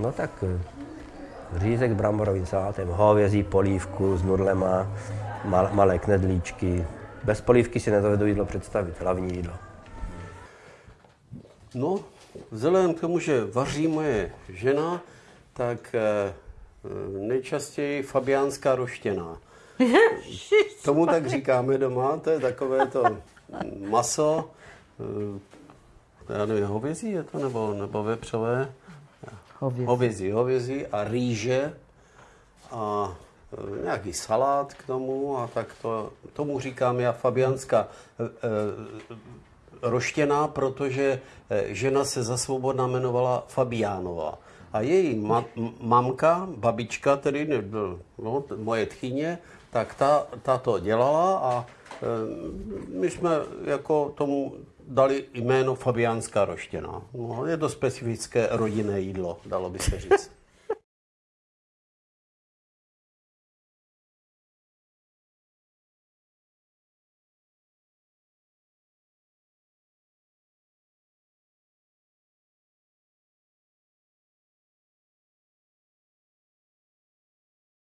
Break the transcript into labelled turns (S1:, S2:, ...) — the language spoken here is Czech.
S1: No tak eh, řízek bramborovým salátem, hovězí polívku s nudlema, mal, malé knedlíčky. Bez polívky si nedovedu jídlo představit, hlavní jídlo.
S2: No, vzhledem k tomu, že vaří moje žena, tak eh, nejčastěji fabiánská roštěná. Tomu tak říkáme doma, to je takové to maso, eh, já nevím, hovězí je to, nebo, nebo vepřové?
S3: Hovězí.
S2: Hovězí, hovězí a rýže a eh, nějaký salát k tomu a tak to, tomu říkám já fabianská eh, eh, roštěná, protože eh, žena se za svobodná jmenovala Fabiánova. A její ma- mamka, babička, tedy no, moje tchyně, tak ta, ta to dělala a eh, my jsme jako tomu dali jméno Fabiánská roštěná. No, je to specifické rodinné jídlo, dalo by se říct.